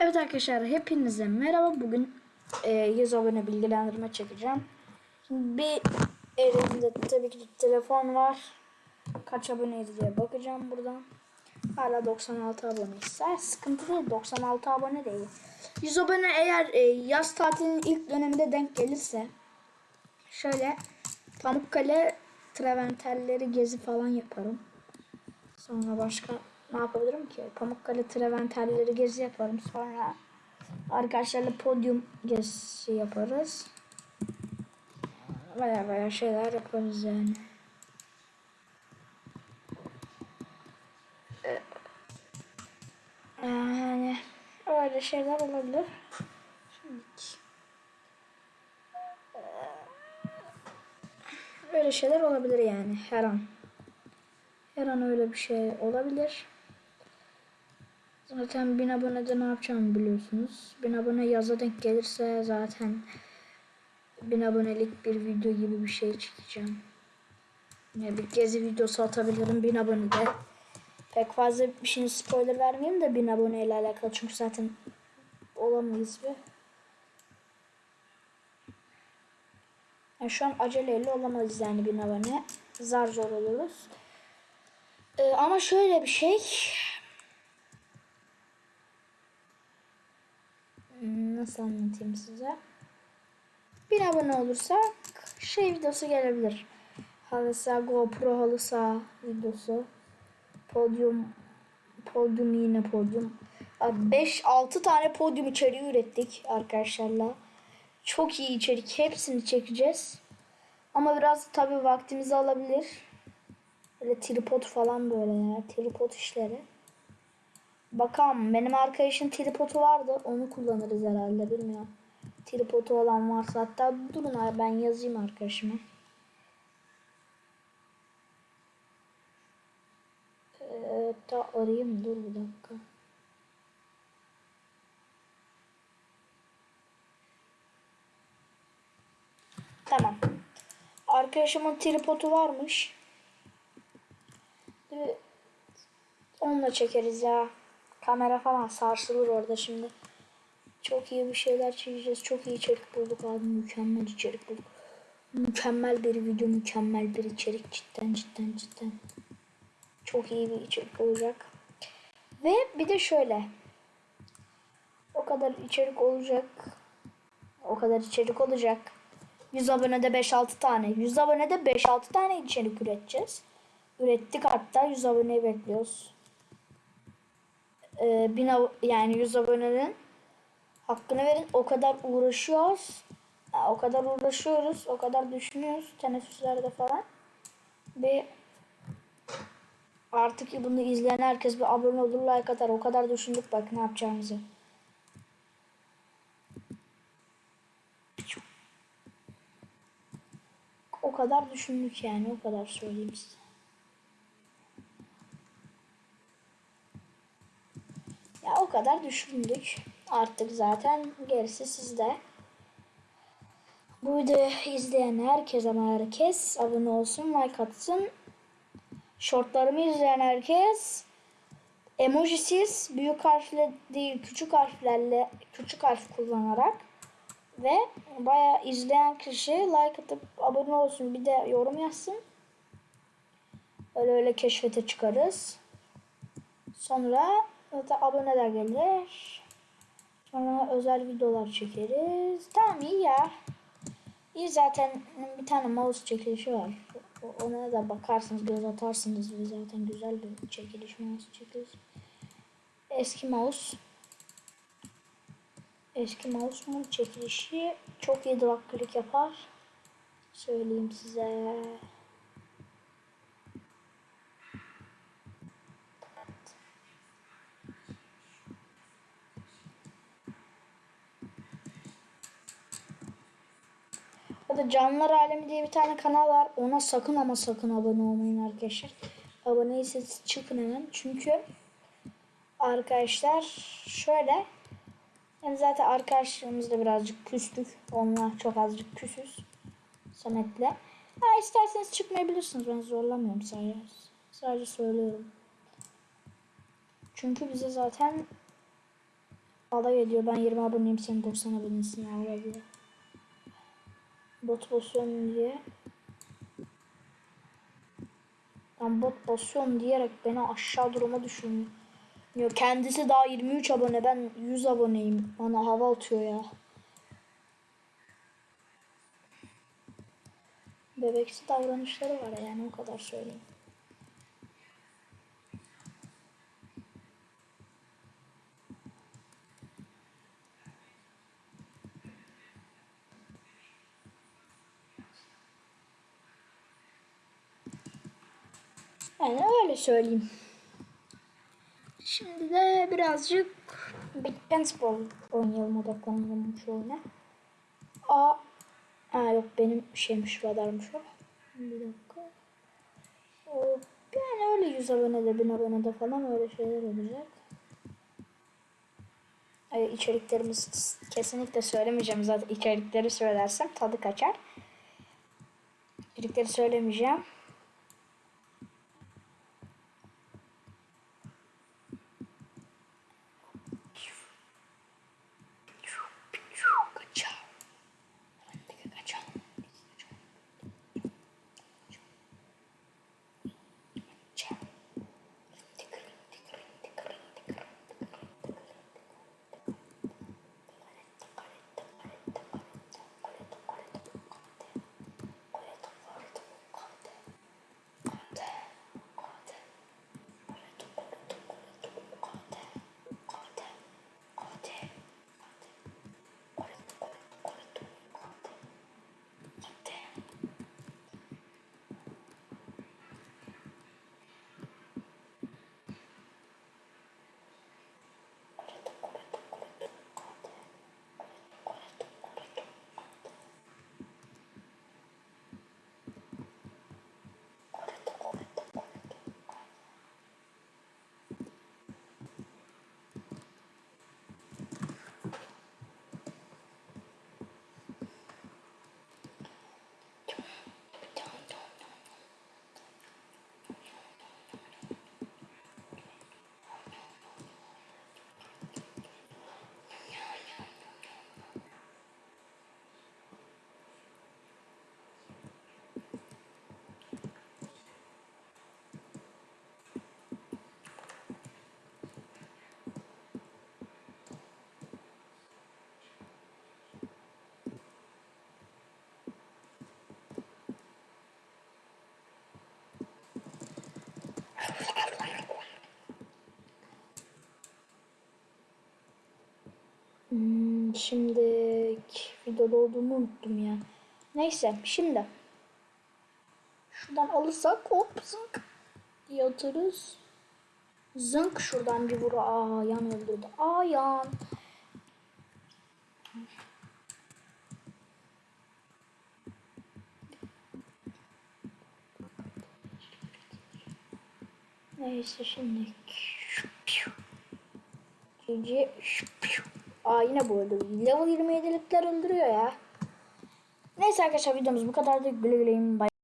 Evet arkadaşlar hepinize merhaba. Bugün e, 100 abone bilgilendirme çekeceğim. Bir elimde tabii ki telefon var. Kaç aboneyiz diye bakacağım buradan. Hala 96 aboneyiz. Ha, sıkıntı değil 96 abone değil. 100 abone eğer e, yaz tatilinin ilk döneminde denk gelirse şöyle Pamukkale Traventerleri gezi falan yaparım. Sonra başka ne yapabilirim ki? Pamukkale Traventerleri gezi yaparım. Sonra arkadaşlarla podyum gezisi yaparız. Baya baya şeyler yaparız yani. Ee, Yani öyle şeyler olabilir. Şimdi Öyle şeyler olabilir yani her an. Her an öyle bir şey olabilir. Zaten 1000 abonede ne yapacağımı biliyorsunuz. 1000 abone yaza denk gelirse zaten 1000 abonelik bir video gibi bir şey çekeceğim. Yine bir gezi videosu atabilirim 1000 abonede. Pek fazla bir şeyin spoiler vermeyeyim de 1000 aboneyle alakalı çünkü zaten olamayız bir. Yani şu an aceleyle olamayız yani 1000 abone. Zar zor oluruz. Ee, ama şöyle bir şey. Nasıl anlatayım size? 1000 abone olursak şey videosu gelebilir. Halı saha, GoPro halı saha videosu. Podyum podyum yine podyum. 5-6 tane podyum içeriği ürettik arkadaşlarla. Çok iyi içerik. Hepsini çekeceğiz. Ama biraz tabi vaktimizi alabilir. Böyle tripod falan böyle ya. Tripod işleri. Bakalım benim arkadaşın tripodu vardı. Onu kullanırız herhalde bilmiyorum. Tripodu olan varsa hatta durun ben yazayım arkadaşıma. Ee, ta arayayım dur bir dakika. Tamam. Arkadaşımın tripodu varmış. Ee, Onunla çekeriz ya. Kamera falan sarsılır orada şimdi. Çok iyi bir şeyler çekeceğiz. Çok iyi içerik bulduk abi. Mükemmel içerik bulduk. Mükemmel bir video, mükemmel bir içerik. Cidden cidden cidden. Çok iyi bir içerik olacak. Ve bir de şöyle. O kadar içerik olacak. O kadar içerik olacak. 100 abonede 5-6 tane. 100 abonede 5-6 tane içerik üreteceğiz. Ürettik hatta 100 aboneyi bekliyoruz. Ee, bin yani 100 abonenin hakkını verin. O kadar uğraşıyoruz. O kadar uğraşıyoruz. O kadar düşünüyoruz. Teneffüslerde falan. Ve artık bunu izleyen herkes bir abone olur like atar. O kadar düşündük bak ne yapacağımızı. O kadar düşündük yani. O kadar söyleyeyim size. Ya o kadar düşündük. Artık zaten gerisi sizde. Bu videoyu izleyen herkes ama herkes abone olsun, like atsın. Shortlarımı izleyen herkes emojisiz büyük harfle değil küçük harflerle küçük harf kullanarak ve bayağı izleyen kişi like atıp abone olsun bir de yorum yazsın. Öyle öyle keşfete çıkarız. Sonra zaten aboneler gelir. Sonra özel videolar çekeriz. Tamam iyi ya. İyi zaten bir tane mouse çekilişi var. Ona da bakarsınız göz atarsınız ve zaten güzel bir çekiliş mouse çekiliş. Eski mouse. Eski mouse'un çekilişi çok iyi drag click yapar. Söyleyeyim size. O da Canlılar Alemi diye bir tane kanal var. Ona sakın ama sakın abone olmayın arkadaşlar. Abone değilseniz çıkın hemen. Çünkü arkadaşlar şöyle yani zaten arkadaşlarımızla birazcık küstük. Onunla çok azıcık küsüz. Samet'le. Ha isterseniz çıkmayabilirsiniz. Ben zorlamıyorum sadece. Sadece söylüyorum. Çünkü bize zaten Alay ediyor. Ben 20 aboneyim sen 90 abonesin diye. Bot basıyorum diye. Ben bot basıyorum diyerek beni aşağı duruma düşürüyor. Kendisi daha 23 abone. Ben 100 aboneyim. Bana hava atıyor ya. Bebeksi davranışları var yani o kadar söyleyeyim. Yani öyle söyleyeyim. Şimdi de birazcık Big Ball oynayalım odaklanalım şu oyuna. A Ha yok benim şeymiş radarmış o. Bir dakika. O, yani öyle 100 abonede 1000 abonede falan öyle şeyler olacak. Ay, içeriklerimiz kesinlikle söylemeyeceğim zaten içerikleri söylersem tadı kaçar. İçerikleri söylemeyeceğim. Şimdi videoda olduğumu unuttum ya. Neyse şimdi. Şuradan alırsak hop zınk diye atarız. Zınk şuradan bir vur. Aa yan öldürdü. Aa yan. Neyse şimdi. GG. Aa yine bu öldü. Level 27'likler öldürüyor ya. Neyse arkadaşlar videomuz bu kadardı. Güle güleyin. Bye.